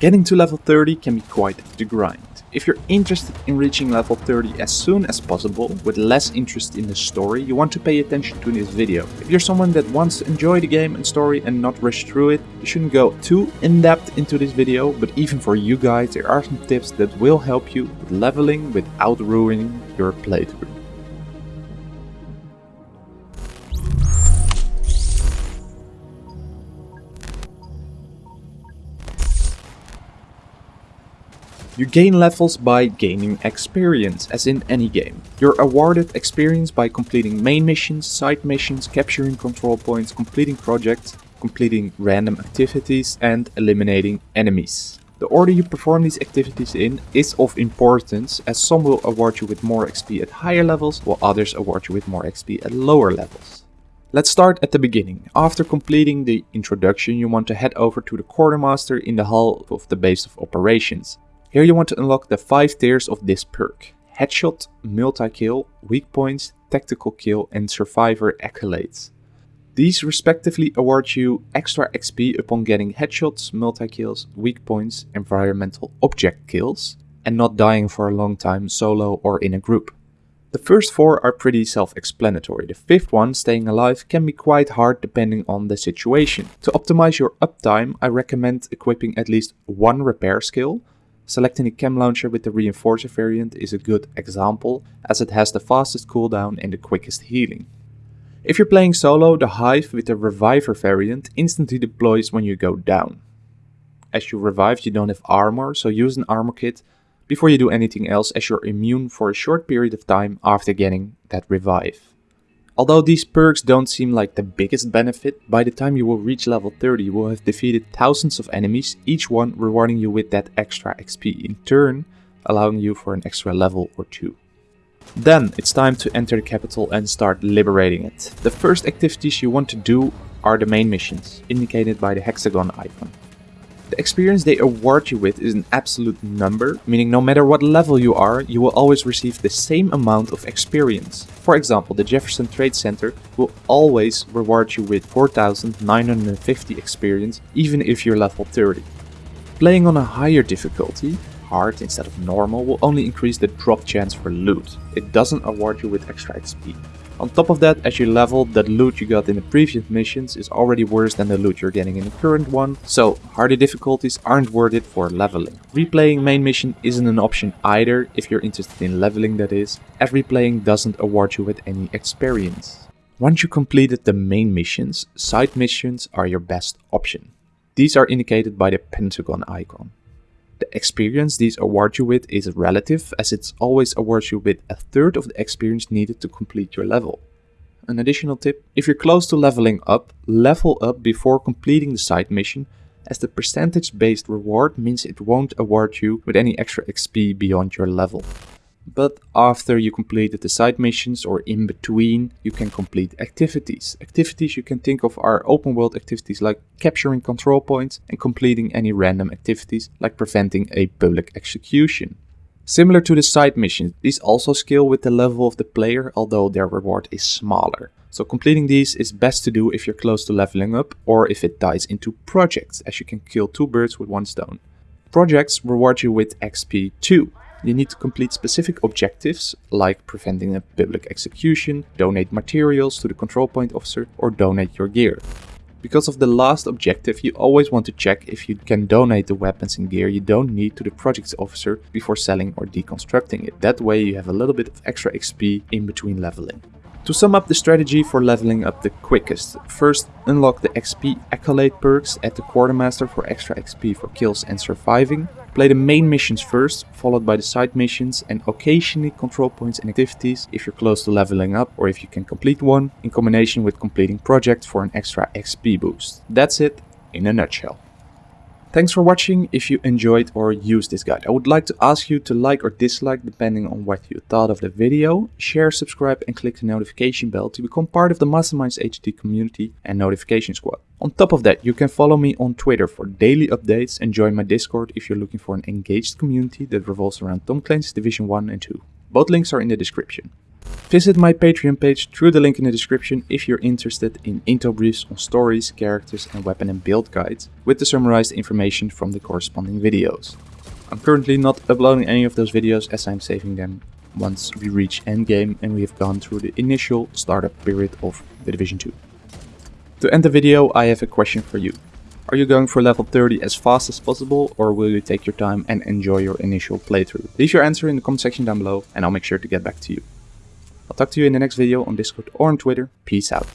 Getting to level 30 can be quite the grind. If you're interested in reaching level 30 as soon as possible, with less interest in the story, you want to pay attention to this video. If you're someone that wants to enjoy the game and story and not rush through it, you shouldn't go too in-depth into this video, but even for you guys there are some tips that will help you with leveling without ruining your playthrough. You gain levels by gaining experience, as in any game. You're awarded experience by completing main missions, side missions, capturing control points, completing projects, completing random activities and eliminating enemies. The order you perform these activities in is of importance as some will award you with more XP at higher levels while others award you with more XP at lower levels. Let's start at the beginning. After completing the introduction you want to head over to the quartermaster in the hull of the base of operations. Here you want to unlock the 5 tiers of this perk. Headshot, multi-kill, weak points, tactical kill and survivor accolades. These respectively award you extra XP upon getting headshots, multi-kills, weak points, environmental object kills, and not dying for a long time solo or in a group. The first four are pretty self-explanatory, the fifth one, staying alive, can be quite hard depending on the situation. To optimize your uptime, I recommend equipping at least one repair skill, Selecting a chem launcher with the reinforcer variant is a good example as it has the fastest cooldown and the quickest healing. If you're playing solo, the Hive with the Reviver variant instantly deploys when you go down. As you revive you don't have armor, so use an armor kit before you do anything else as you're immune for a short period of time after getting that revive. Although these perks don't seem like the biggest benefit, by the time you will reach level 30 you will have defeated thousands of enemies, each one rewarding you with that extra XP, in turn allowing you for an extra level or two. Then it's time to enter the capital and start liberating it. The first activities you want to do are the main missions, indicated by the hexagon icon. The experience they award you with is an absolute number, meaning no matter what level you are, you will always receive the same amount of experience. For example, the Jefferson Trade Center will always reward you with 4950 experience, even if you're level 30. Playing on a higher difficulty, hard instead of normal, will only increase the drop chance for loot. It doesn't award you with extra XP. On top of that, as you level, that loot you got in the previous missions is already worse than the loot you're getting in the current one, so harder difficulties aren't worth it for leveling. Replaying main mission isn't an option either, if you're interested in leveling that is, as replaying doesn't award you with any experience. Once you completed the main missions, side missions are your best option. These are indicated by the pentagon icon. Experience these award you with is relative as it always awards you with a third of the experience needed to complete your level. An additional tip, if you're close to leveling up, level up before completing the side mission as the percentage based reward means it won't award you with any extra XP beyond your level but after you completed the side missions or in between, you can complete activities. Activities you can think of are open world activities like capturing control points and completing any random activities like preventing a public execution. Similar to the side missions, these also scale with the level of the player, although their reward is smaller. So completing these is best to do if you're close to leveling up or if it ties into projects, as you can kill two birds with one stone. Projects reward you with XP too, you need to complete specific objectives like preventing a public execution, donate materials to the control point officer or donate your gear. Because of the last objective, you always want to check if you can donate the weapons and gear you don't need to the project officer before selling or deconstructing it. That way you have a little bit of extra XP in between leveling. To sum up the strategy for leveling up the quickest, first unlock the XP accolade perks at the quartermaster for extra XP for kills and surviving. Play the main missions first, followed by the side missions and occasionally control points and activities if you're close to leveling up or if you can complete one, in combination with completing projects for an extra XP boost. That's it in a nutshell. Thanks for watching. If you enjoyed or used this guide, I would like to ask you to like or dislike depending on what you thought of the video. Share, subscribe and click the notification bell to become part of the Masterminds HT community and notification squad. On top of that, you can follow me on Twitter for daily updates and join my Discord if you're looking for an engaged community that revolves around Tom Clancy's Division 1 and 2. Both links are in the description. Visit my Patreon page through the link in the description if you're interested in info briefs on stories, characters and weapon and build guides with the summarized information from the corresponding videos. I'm currently not uploading any of those videos as I'm saving them once we reach endgame and we have gone through the initial startup period of The Division 2. To end the video I have a question for you. Are you going for level 30 as fast as possible or will you take your time and enjoy your initial playthrough? Leave your answer in the comment section down below and I'll make sure to get back to you. I'll talk to you in the next video on Discord or on Twitter. Peace out.